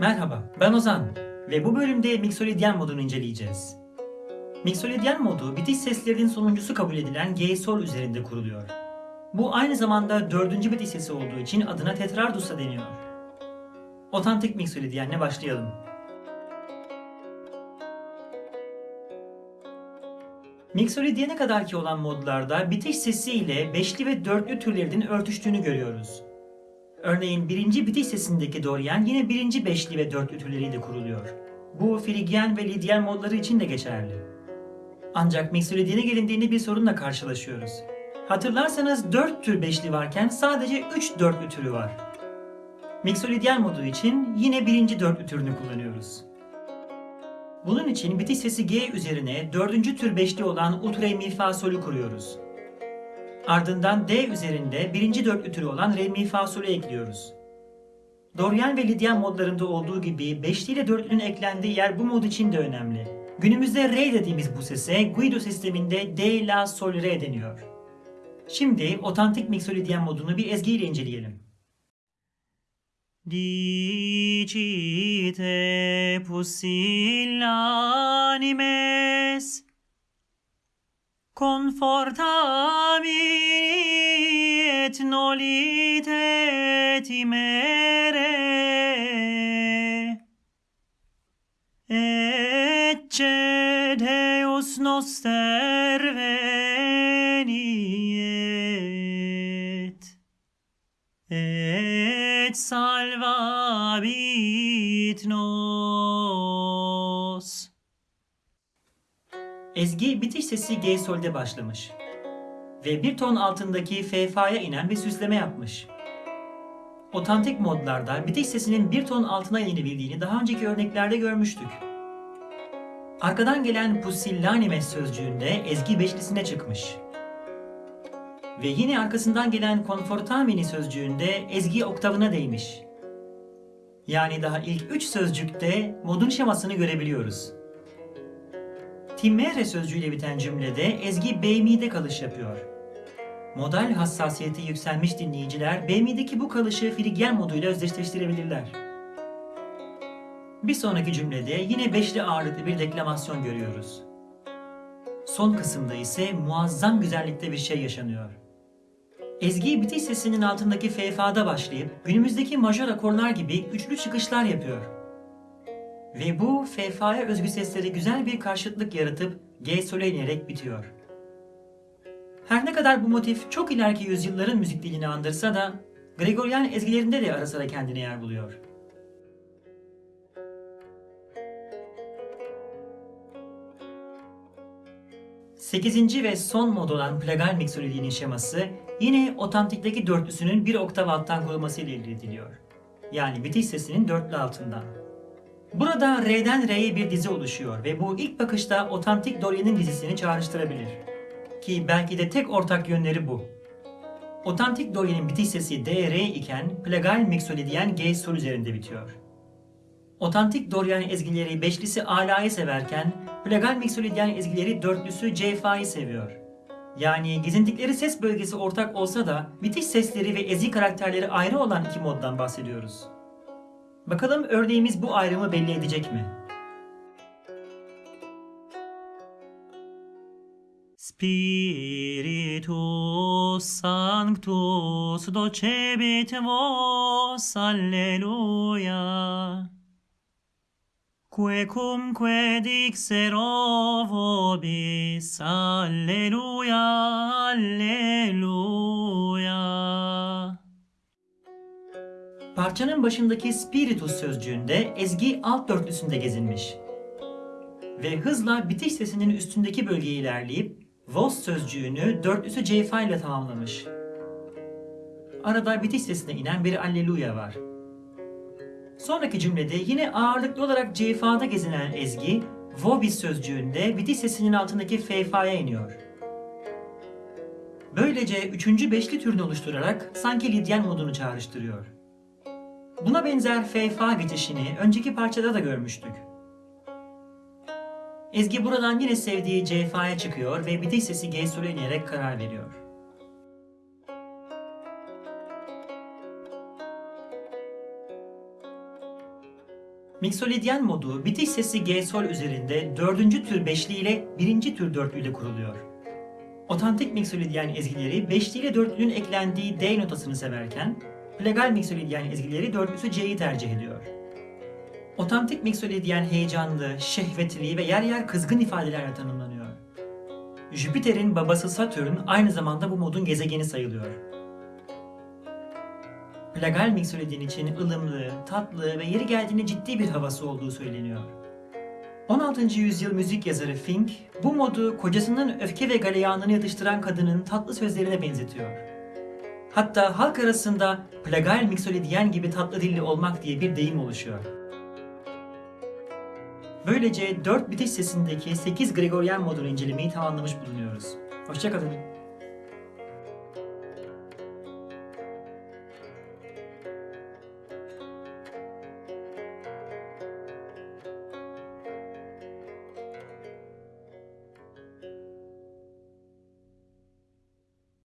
Merhaba, ben Ozan ve bu bölümde Mixolydian modunu inceleyeceğiz. Mixolydian modu bitiş seslerinin sonuncusu kabul edilen G-sol üzerinde kuruluyor. Bu aynı zamanda dördüncü bitiş sesi olduğu için adına tetrardus da deniyor. Otantik Mixolydian'le başlayalım. Mixolydian'e kadarki olan modlarda bitiş sesi ile beşli ve dörtlü türlerinin örtüştüğünü görüyoruz. Örneğin birinci bitiş sesindeki Dorian yine birinci beşli ve dörtlü türleriyle kuruluyor. Bu Frigyen ve Lidyen modları için de geçerli. Ancak Mixolydian'e gelindiğinde bir sorunla karşılaşıyoruz. Hatırlarsanız 4 tür beşli varken sadece 3 dörtlü türü var. Mixolydian modu için yine birinci dörtlü türünü kullanıyoruz. Bunun için bitiş sesi G üzerine dördüncü tür beşli olan ut re mi fa sol'ü kuruyoruz. Ardından D üzerinde birinci dörtlü türü olan re mi fa sol'ü ekliyoruz. Dorian ve Lidyan modlarında olduğu gibi beşli ile dörtlünün eklendiği yer bu mod için de önemli. Günümüzde re dediğimiz bu sese Guido sisteminde D, La, Sol, Re deniyor. Şimdi otantik Mixolydian modunu bir ezgiyle inceleyelim. Dicite pusillanimes Confortami et nolite timere. Ecce Deus noster veniet et salvabit nos. Ezgi bitiş sesi G sol'de başlamış. Ve bir ton altındaki F fa'ya inen bir süsleme yapmış. Otantik modlarda bitiş sesinin bir ton altına inebildiğini daha önceki örneklerde görmüştük. Arkadan gelen pusillanimes sözcüğünde ezgi beşlisine çıkmış. Ve yine arkasından gelen confortamini sözcüğünde ezgi oktavına değmiş. Yani daha ilk üç sözcükte modun şemasını görebiliyoruz. Timmere sözcüğüyle biten cümlede ezgi beymi'de kalış yapıyor. Modal hassasiyeti yükselmiş dinleyiciler beymi'deki bu kalışı frigyen moduyla özdeşleştirebilirler. Bir sonraki cümlede yine beşli ağırlıklı bir deklamasyon görüyoruz. Son kısımda ise muazzam güzellikte bir şey yaşanıyor. Ezgi bitiş sesinin altındaki F fa'da başlayıp günümüzdeki majör akorlar gibi üçlü çıkışlar yapıyor. Ve bu F fa'ya özgü sesleri güzel bir karşıtlık yaratıp G sol'e inerek bitiyor. Her ne kadar bu motif çok ileriki yüzyılların müzik dilini andırsa da Gregorian ezgilerinde de ara sıra kendine yer buluyor. Sekizinci ve son mod olan plagal mixolydiğinin şeması yine otantikteki dörtlüsünün bir oktav alttan kurulması ile elde ediliyor. Yani bitiş sesinin dörtlü altından. Burada R'den R'ye bir dizi oluşuyor ve bu ilk bakışta otantik Dorian'ın dizisini çağrıştırabilir. Ki belki de tek ortak yönleri bu. Otantik Dorian'ın bitiş sesi D, R iken plagal mixolydian G sol üzerinde bitiyor. Otantik Dorian ezgileri beşlisi Ala'yı severken plagal mixolydian ezgileri dörtlüsü C fa'yı seviyor. Yani gezintikleri ses bölgesi ortak olsa da bitiş sesleri ve ezgi karakterleri ayrı olan iki moddan bahsediyoruz. Bakalım örneğimiz bu ayrımı belli edecek mi? Spiritus Sanctus docebit vos, alleluia. Quecumque dixero vobis, alleluia, alleluia. Parçanın başındaki spiritus sözcüğünde ezgi alt dörtlüsünde gezinmiş. Ve hızla bitiş sesinin üstündeki bölgeye ilerleyip vos sözcüğünü dörtlüsü C fa ile tamamlamış. Arada bitiş sesine inen bir alleluia var. Sonraki cümlede yine ağırlıklı olarak C fa'da gezinen ezgi vobis sözcüğünde bitiş sesinin altındaki F fa'ya iniyor. Böylece üçüncü beşli türünü oluşturarak sanki Lidyen modunu çağrıştırıyor. Buna benzer F fa bitişini önceki parçada da görmüştük. Ezgi buradan yine sevdiği C fa'ya çıkıyor ve bitiş sesi G sol'e inerek karar veriyor. Mixolydyen modu bitiş sesi G sol üzerinde dördüncü tür beşli ile birinci tür dörtlü ile kuruluyor. Otantik Mixolydyen ezgileri beşli ile dörtlünün eklendiği D notasını severken, legal Mixolydyen ezgileri dörtlüsü C'yi tercih ediyor. Otantik Mixolydyen heyecanlı, şehvetli ve yer yer kızgın ifadelerle tanımlanıyor. Jüpiter'in babası Satürn aynı zamanda bu modun gezegeni sayılıyor. Plagal Mixolydyen için ılımlı, tatlı ve yeri geldiğinde ciddi bir havası olduğu söyleniyor. 16. yüzyıl müzik yazarı Fink, bu modu kocasının öfke ve galeyanını yatıştıran kadının tatlı sözlerine benzetiyor. Hatta halk arasında plagal mixolydyen gibi tatlı dilli olmak diye bir deyim oluşuyor. Böylece 4 bitiş sesindeki 8 Gregorian modunu incelemeyi tamamlamış bulunuyoruz. Hoşçakalın.